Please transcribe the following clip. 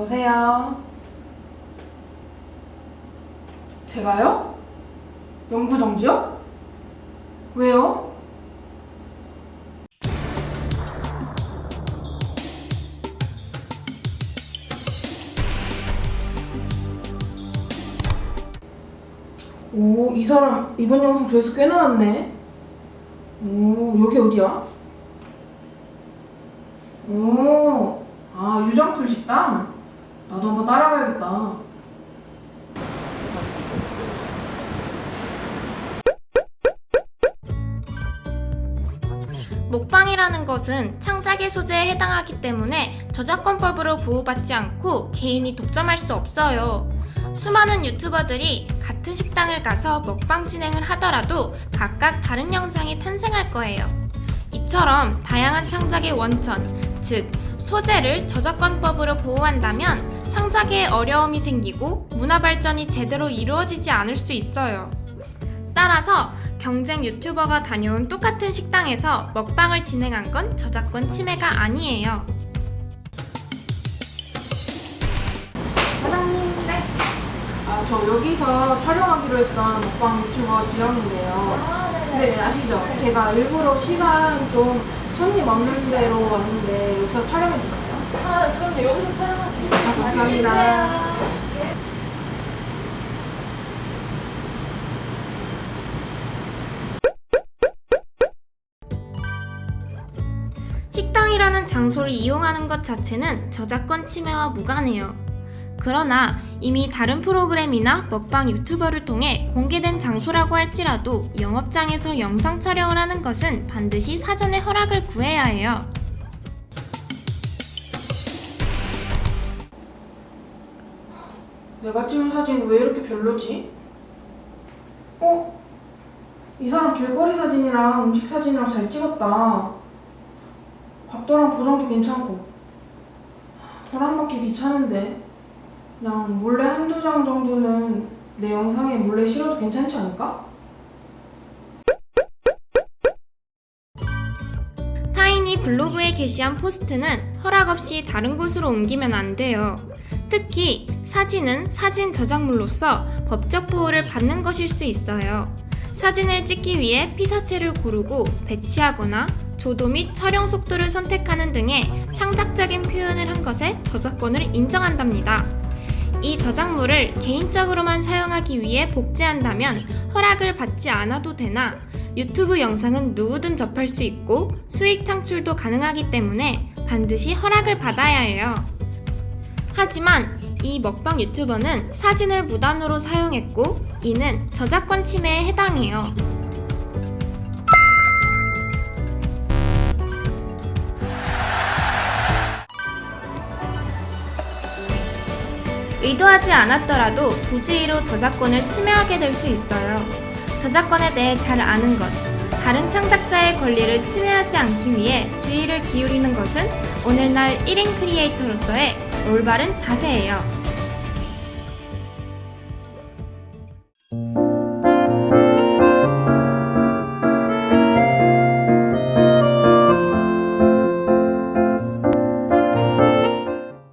여보세요? 제가요? 영구정지요? 왜요? 오, 이 사람 이번 영상 조회수 꽤 나왔네. 오, 여기 어디야? 오, 아, 유정풀 식당? 나도 한번 따라가야겠다. 먹방이라는 것은 창작의 소재에 해당하기 때문에 저작권법으로 보호받지 않고 개인이 독점할 수 없어요. 수많은 유튜버들이 같은 식당을 가서 먹방 진행을 하더라도 각각 다른 영상이 탄생할 거예요. 이처럼 다양한 창작의 원천, 즉 소재를 저작권법으로 보호한다면 창작에 어려움이 생기고 문화 발전이 제대로 이루어지지 않을 수 있어요. 따라서 경쟁 유튜버가 다녀온 똑같은 식당에서 먹방을 진행한 건 저작권 침해가 아니에요. 사장님, 네. 아, 저 여기서 촬영하기로 했던 먹방 유튜버 지영인데요. 네, 아시죠? 제가 일부러 시간 좀 손님 없는 데로 왔는데 여기서 촬영해 주세요. 여기서 촬영하세요. 아, 감사합니다. 식당이라는 장소를 이용하는 것 자체는 저작권 침해와 무관해요. 그러나 이미 다른 프로그램이나 먹방 유튜버를 통해 공개된 장소라고 할지라도 영업장에서 영상 촬영을 하는 것은 반드시 사전에 허락을 구해야 해요. 내가 찍은 사진 왜 이렇게 별로지? 어? 이 사람 길거리 사진이랑 음식 사진이랑 잘 찍었다. 각도랑 보정도 괜찮고. 허락받기 귀찮은데. 그냥 몰래 한두 장 정도는 내 영상에 몰래 실어도 괜찮지 않을까? 타인이 블로그에 게시한 포스트는 허락 없이 다른 곳으로 옮기면 안 돼요. 특히 사진은 사진 저작물로서 법적 보호를 받는 것일 수 있어요. 사진을 찍기 위해 피사체를 고르고 배치하거나 조도 및 촬영 속도를 선택하는 등의 창작적인 표현을 한 것에 저작권을 인정한답니다. 이 저작물을 개인적으로만 사용하기 위해 복제한다면 허락을 받지 않아도 되나 유튜브 영상은 누구든 접할 수 있고 수익 창출도 가능하기 때문에 반드시 허락을 받아야 해요. 하지만 이 먹방 유튜버는 사진을 무단으로 사용했고 이는 저작권 침해에 해당해요. 의도하지 않았더라도 부주의로 저작권을 침해하게 될 수 있어요. 저작권에 대해 잘 아는 것, 다른 창작자의 권리를 침해하지 않기 위해 주의를 기울이는 것은 오늘날 1인 크리에이터로서의 올바른 자세예요.